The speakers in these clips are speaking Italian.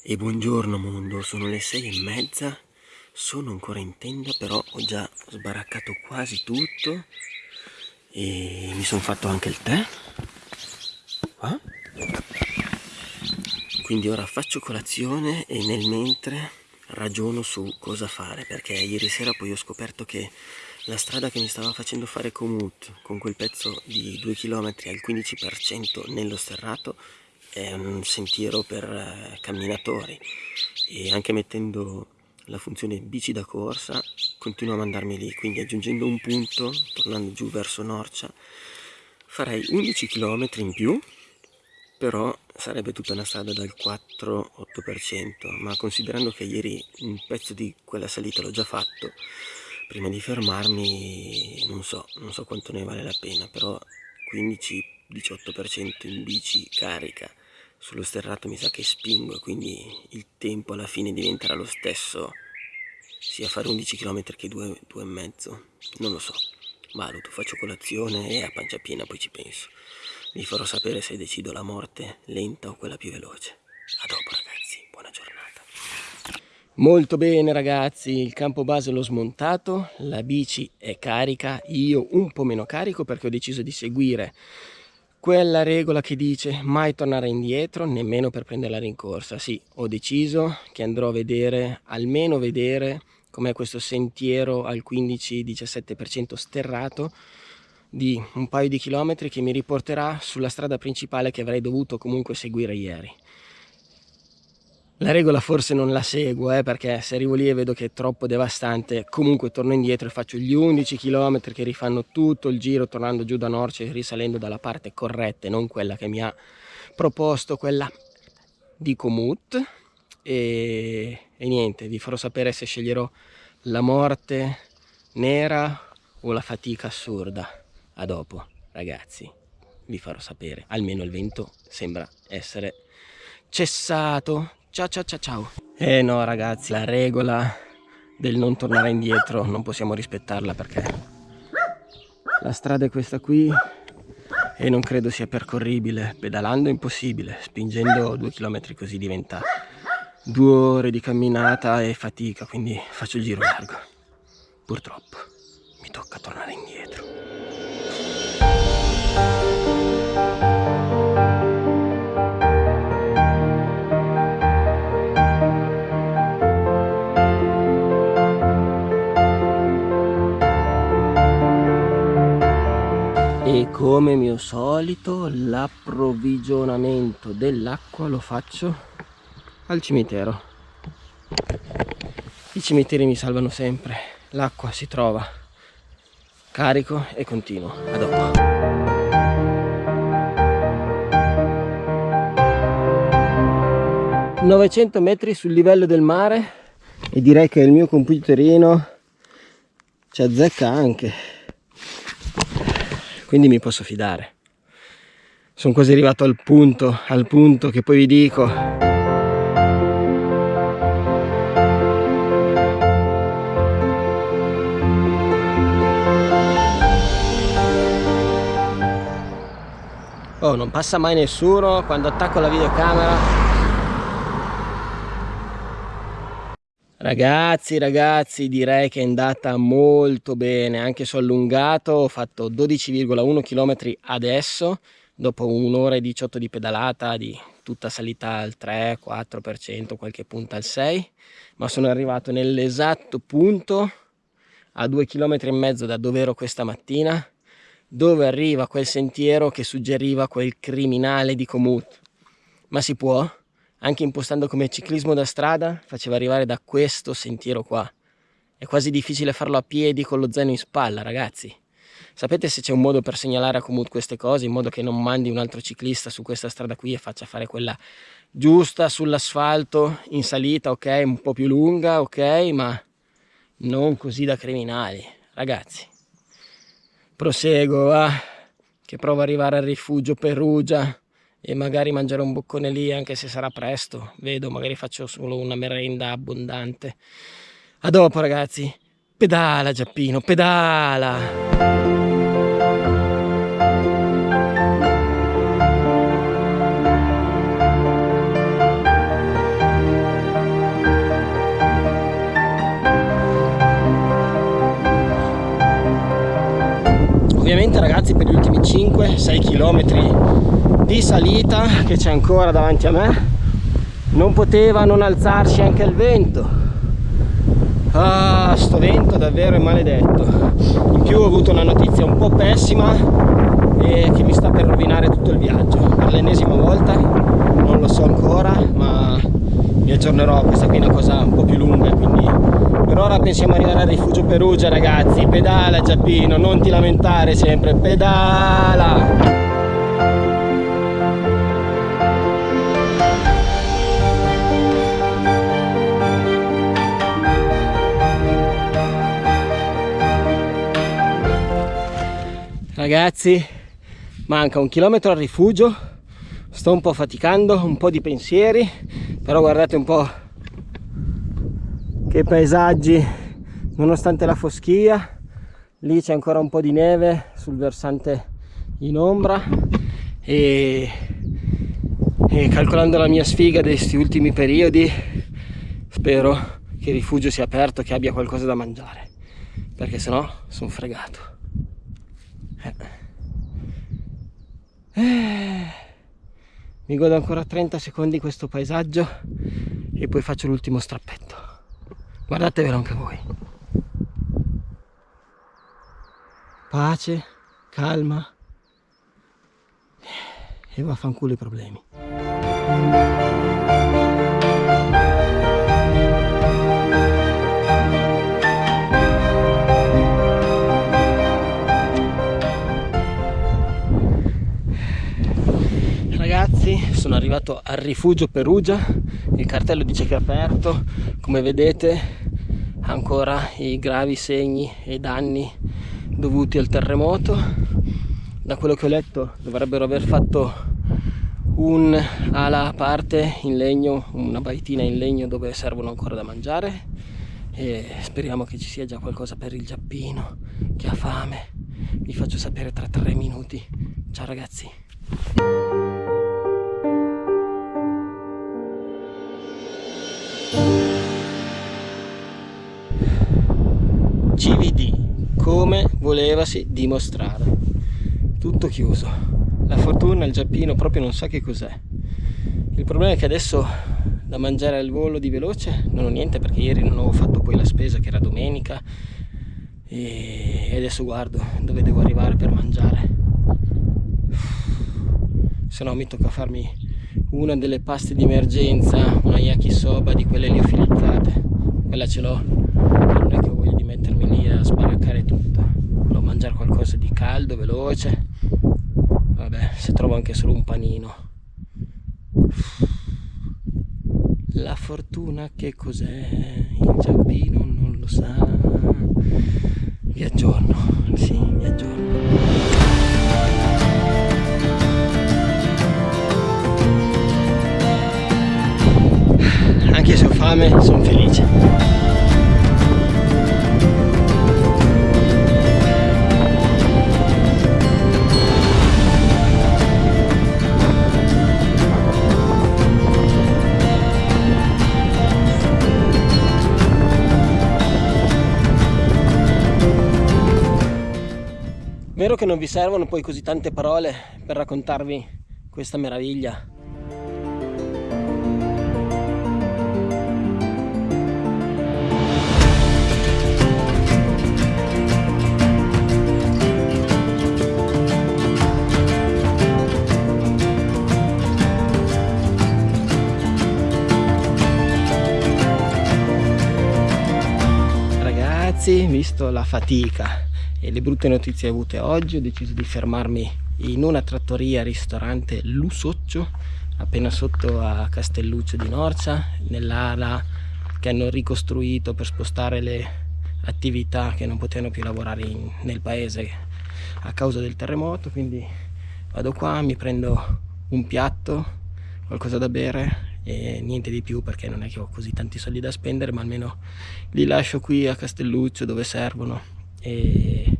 E buongiorno mondo, sono le sei e mezza, sono ancora in tenda però ho già sbaraccato quasi tutto e mi sono fatto anche il tè. Qua. Quindi ora faccio colazione e nel mentre ragiono su cosa fare perché ieri sera poi ho scoperto che la strada che mi stava facendo fare Comut con quel pezzo di 2 km al 15% nello sterrato è un sentiero per eh, camminatori e anche mettendo la funzione bici da corsa continua a mandarmi lì quindi aggiungendo un punto tornando giù verso Norcia farei 11 km in più però sarebbe tutta una strada dal 4-8% ma considerando che ieri un pezzo di quella salita l'ho già fatto prima di fermarmi non so, non so quanto ne vale la pena però 15-18% in bici carica sullo sterrato mi sa che spingo quindi il tempo alla fine diventerà lo stesso. Sia fare 11 km che 2, 2 e mezzo. Non lo so. Valuto, faccio colazione e a pancia piena poi ci penso. Vi farò sapere se decido la morte lenta o quella più veloce. A dopo ragazzi, buona giornata. Molto bene ragazzi, il campo base l'ho smontato, la bici è carica, io un po' meno carico perché ho deciso di seguire quella regola che dice mai tornare indietro nemmeno per prendere la rincorsa sì ho deciso che andrò a vedere almeno vedere com'è questo sentiero al 15-17% sterrato di un paio di chilometri che mi riporterà sulla strada principale che avrei dovuto comunque seguire ieri la regola forse non la seguo eh, perché se arrivo lì e vedo che è troppo devastante comunque torno indietro e faccio gli 11 km che rifanno tutto il giro tornando giù da Norce risalendo dalla parte corretta e non quella che mi ha proposto quella di Comut e, e niente vi farò sapere se sceglierò la morte nera o la fatica assurda. A dopo ragazzi vi farò sapere. Almeno il vento sembra essere cessato Ciao ciao ciao ciao. Eh no ragazzi, la regola del non tornare indietro non possiamo rispettarla perché la strada è questa qui e non credo sia percorribile. Pedalando è impossibile, spingendo due chilometri così diventa due ore di camminata e fatica, quindi faccio il giro largo. Purtroppo mi tocca tornare indietro. Come mio solito l'approvvigionamento dell'acqua lo faccio al cimitero. I cimiteri mi salvano sempre. L'acqua si trova. Carico e continuo. A dopo 900 metri sul livello del mare. E direi che il mio computerino ci azzecca anche quindi mi posso fidare. Sono quasi arrivato al punto al punto che poi vi dico. Oh non passa mai nessuno. Quando attacco la videocamera Ragazzi, ragazzi, direi che è andata molto bene, anche se ho allungato, ho fatto 12,1 km adesso, dopo un'ora e 18 di pedalata, di tutta salita al 3, 4%, qualche punta al 6, ma sono arrivato nell'esatto punto a 2 km e mezzo da dove ero questa mattina, dove arriva quel sentiero che suggeriva quel criminale di Comut. Ma si può? Anche impostando come ciclismo da strada faceva arrivare da questo sentiero qua. È quasi difficile farlo a piedi con lo zaino in spalla ragazzi. Sapete se c'è un modo per segnalare a Comut queste cose in modo che non mandi un altro ciclista su questa strada qui e faccia fare quella giusta sull'asfalto in salita ok un po' più lunga ok ma non così da criminali ragazzi. Proseguo va che provo ad arrivare al rifugio Perugia e magari mangiare un boccone lì anche se sarà presto. Vedo magari faccio solo una merenda abbondante. A dopo ragazzi. Pedala Giappino pedala! Ovviamente ragazzi per gli ultimi 5-6 chilometri di salita che c'è ancora davanti a me. Non poteva non alzarsi anche il vento. Ah sto vento davvero è maledetto. In più ho avuto una notizia un po' pessima e che mi sta per rovinare tutto il viaggio. Per l'ennesima volta non lo so ancora ma mi aggiornerò. Questa qui è una cosa un po' più lunga quindi per ora pensiamo arrivare al rifugio Perugia ragazzi. Pedala Giappino non ti lamentare sempre. Pedala ragazzi. Manca un chilometro al rifugio. Sto un po' faticando un po' di pensieri però guardate un po' che paesaggi. Nonostante la foschia lì c'è ancora un po' di neve sul versante in ombra e, e calcolando la mia sfiga di questi ultimi periodi spero che il rifugio sia aperto che abbia qualcosa da mangiare perché sennò sono fregato. Mi godo ancora 30 secondi questo paesaggio e poi faccio l'ultimo strappetto. Guardatevelo anche voi. Pace calma e vaffanculo i problemi sono arrivato al rifugio Perugia. Il cartello dice che è aperto. Come vedete ancora i gravi segni e danni dovuti al terremoto. Da quello che ho letto dovrebbero aver fatto un ala a parte in legno una baitina in legno dove servono ancora da mangiare. E speriamo che ci sia già qualcosa per il giappino che ha fame. Vi faccio sapere tra tre minuti. Ciao ragazzi volevasi dimostrare. Tutto chiuso. La fortuna il giappino proprio non sa che cos'è. Il problema è che adesso da mangiare al volo di veloce non ho niente perché ieri non ho fatto poi la spesa che era domenica e adesso guardo dove devo arrivare per mangiare. Se no mi tocca farmi una delle paste di emergenza una yakisoba di quelle liofilizzate. Quella ce l'ho non è che ho voglia di mettermi lì a sparaccare tutto mangiare qualcosa di caldo veloce. Vabbè se trovo anche solo un panino. La fortuna che cos'è? Il giappino non lo sa. Vi aggiorno sì vi aggiorno anche se ho fame sono che non vi servono poi così tante parole per raccontarvi questa meraviglia. Ragazzi visto la fatica e le brutte notizie avute oggi ho deciso di fermarmi in una trattoria ristorante Lusoccio appena sotto a Castelluccio di Norcia nell'ala che hanno ricostruito per spostare le attività che non potevano più lavorare in, nel paese a causa del terremoto. Quindi vado qua mi prendo un piatto qualcosa da bere e niente di più perché non è che ho così tanti soldi da spendere ma almeno li lascio qui a Castelluccio dove servono e,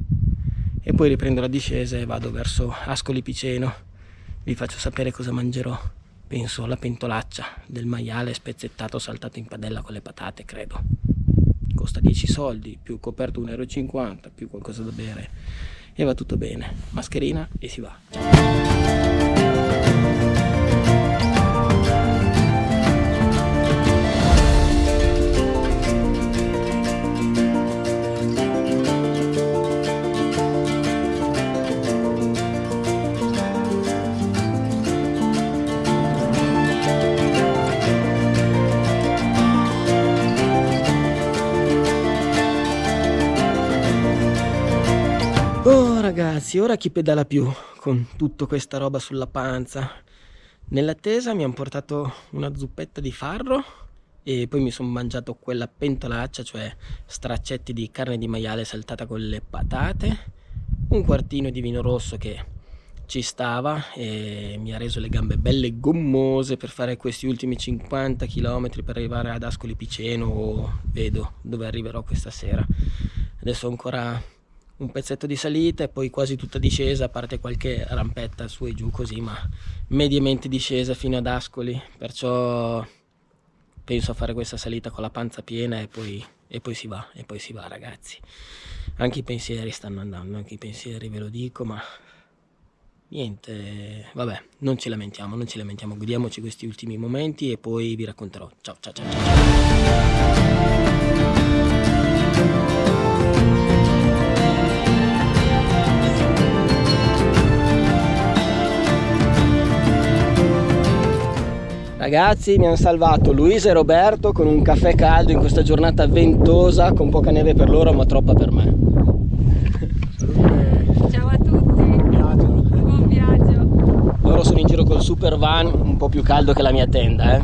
e poi riprendo la discesa e vado verso Ascoli Piceno vi faccio sapere cosa mangerò penso alla pentolaccia del maiale spezzettato saltato in padella con le patate credo costa 10 soldi più coperto 1,50 euro più qualcosa da bere e va tutto bene. Mascherina e si va. Ciao. Ragazzi, ora chi pedala più con tutta questa roba sulla panza? Nell'attesa mi hanno portato una zuppetta di farro e poi mi sono mangiato quella pentolaccia, cioè straccetti di carne di maiale saltata con le patate, un quartino di vino rosso che ci stava e mi ha reso le gambe belle gommose per fare questi ultimi 50 km per arrivare ad Ascoli Piceno o vedo dove arriverò questa sera. Adesso ancora un pezzetto di salita e poi quasi tutta discesa a parte qualche rampetta su e giù così ma mediamente discesa fino ad Ascoli. Perciò penso a fare questa salita con la panza piena e poi, e poi si va e poi si va ragazzi. Anche i pensieri stanno andando anche i pensieri ve lo dico ma niente vabbè non ci lamentiamo non ci lamentiamo godiamoci questi ultimi momenti e poi vi racconterò. Ciao ciao ciao, ciao. Ragazzi mi hanno salvato Luisa e Roberto con un caffè caldo in questa giornata ventosa con poca neve per loro ma troppa per me. Ciao a tutti. Viaggio. Buon viaggio. Loro sono in giro col super van un po' più caldo che la mia tenda eh.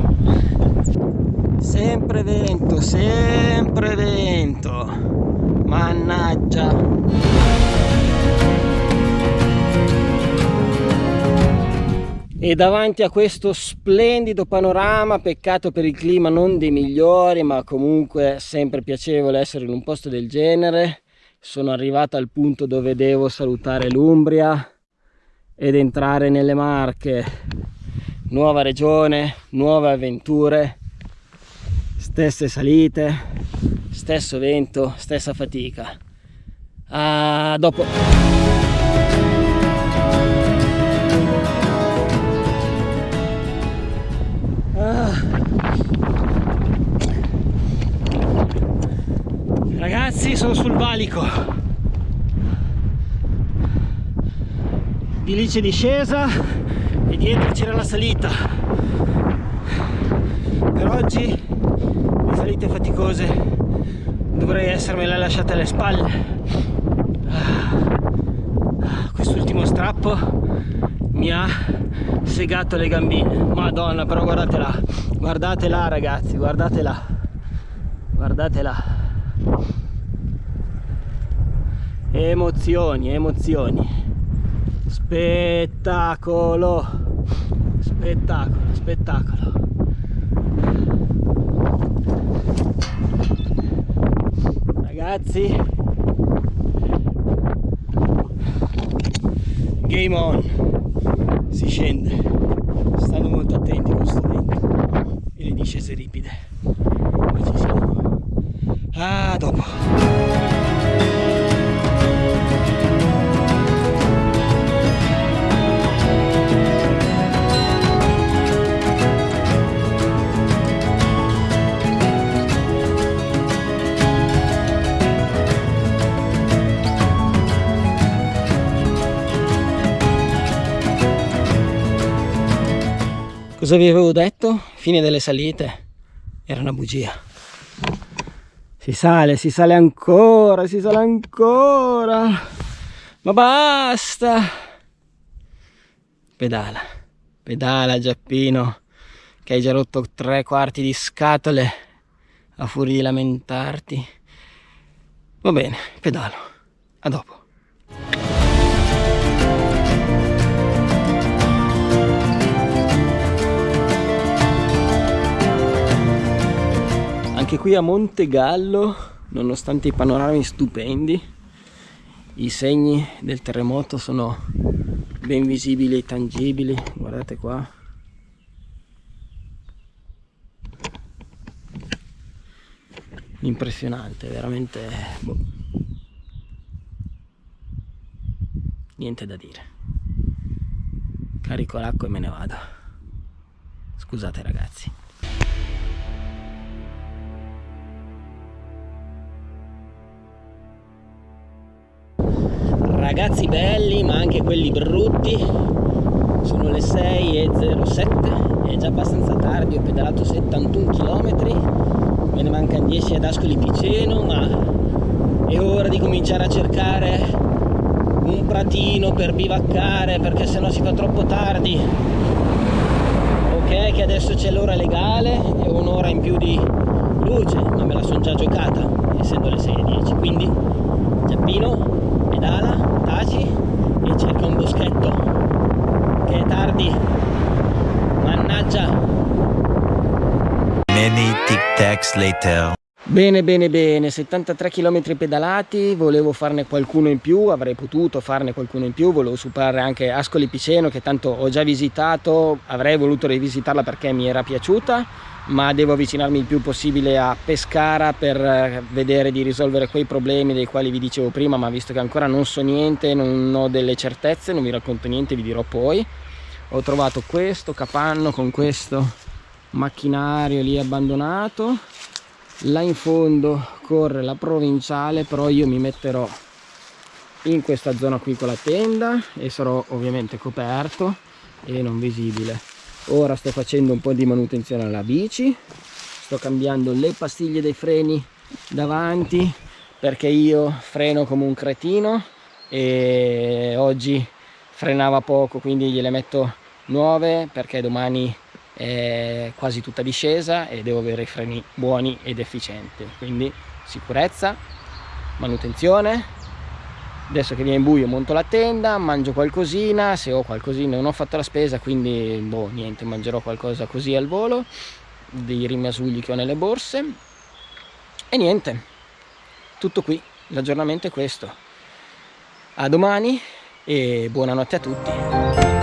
Sempre vento, sempre vento. Mannaggia. E davanti a questo splendido panorama peccato per il clima non dei migliori ma comunque sempre piacevole essere in un posto del genere sono arrivato al punto dove devo salutare l'Umbria ed entrare nelle Marche. Nuova regione, nuove avventure stesse salite stesso vento, stessa fatica. A dopo Ragazzi sono sul valico. Di lì c'è discesa e dietro c'era la salita. Per oggi le salite faticose dovrei essermele lasciate alle spalle. Quest'ultimo strappo mi ha segato le gambine. Madonna però guardate là Guardate là ragazzi guardate là Guardate là emozioni emozioni. Spettacolo. Spettacolo spettacolo. Ragazzi. Game on. Si scende. Stanno molto attenti con questo vento. E le discese ripide. Ma ci siamo. Ah dopo Cosa vi avevo detto? Fine delle salite. Era una bugia. Si sale, si sale ancora, si sale ancora. Ma basta. Pedala. Pedala Giappino. Che hai già rotto tre quarti di scatole. A furia di lamentarti. Va bene, pedalo. A dopo. Anche qui a Monte Gallo nonostante i panorami stupendi i segni del terremoto sono ben visibili e tangibili. Guardate qua. Impressionante veramente boh. niente da dire. Carico l'acqua e me ne vado. Scusate ragazzi ragazzi belli ma anche quelli brutti. Sono le 6.07 è già abbastanza tardi ho pedalato 71 km me ne mancano 10 ad Ascoli Piceno ma è ora di cominciare a cercare un pratino per bivaccare perché sennò si fa troppo tardi. Ok che adesso c'è l'ora legale e un'ora in più di luce ma me la sono già giocata essendo le 6.10 quindi Giappino pedala, taci e cerca un boschetto che è tardi mannaggia Many tic tacs later. Bene bene bene, 73 km pedalati, volevo farne qualcuno in più, avrei potuto farne qualcuno in più, volevo superare anche Ascoli Piceno che tanto ho già visitato, avrei voluto rivisitarla perché mi era piaciuta, ma devo avvicinarmi il più possibile a Pescara per eh, vedere di risolvere quei problemi dei quali vi dicevo prima, ma visto che ancora non so niente, non ho delle certezze, non vi racconto niente, vi dirò poi. Ho trovato questo capanno con questo macchinario lì abbandonato là in fondo corre la provinciale però io mi metterò in questa zona qui con la tenda e sarò ovviamente coperto e non visibile. Ora sto facendo un po' di manutenzione alla bici sto cambiando le pastiglie dei freni davanti perché io freno come un cretino e oggi frenava poco quindi gliele metto nuove perché domani è quasi tutta discesa e devo avere i freni buoni ed efficienti. Quindi sicurezza manutenzione. Adesso che viene buio monto la tenda mangio qualcosina se ho qualcosina non ho fatto la spesa quindi boh niente mangerò qualcosa così al volo dei rimasugli che ho nelle borse. E niente tutto qui. L'aggiornamento è questo. A domani e buonanotte a tutti